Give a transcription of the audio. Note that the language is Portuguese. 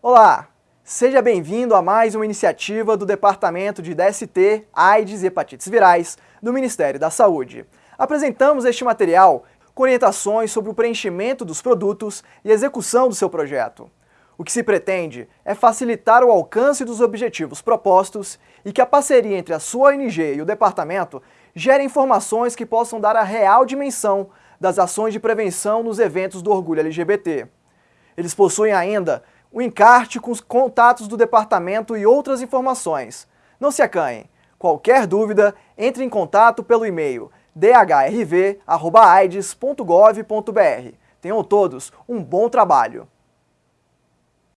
Olá, seja bem-vindo a mais uma iniciativa do Departamento de DST, AIDS e Hepatites Virais do Ministério da Saúde. Apresentamos este material com orientações sobre o preenchimento dos produtos e execução do seu projeto. O que se pretende é facilitar o alcance dos objetivos propostos e que a parceria entre a sua ONG e o departamento gere informações que possam dar a real dimensão das ações de prevenção nos eventos do orgulho LGBT. Eles possuem ainda o encarte com os contatos do departamento e outras informações. Não se acanhem. Qualquer dúvida, entre em contato pelo e-mail dhrv.aides.gov.br. Tenham todos um bom trabalho.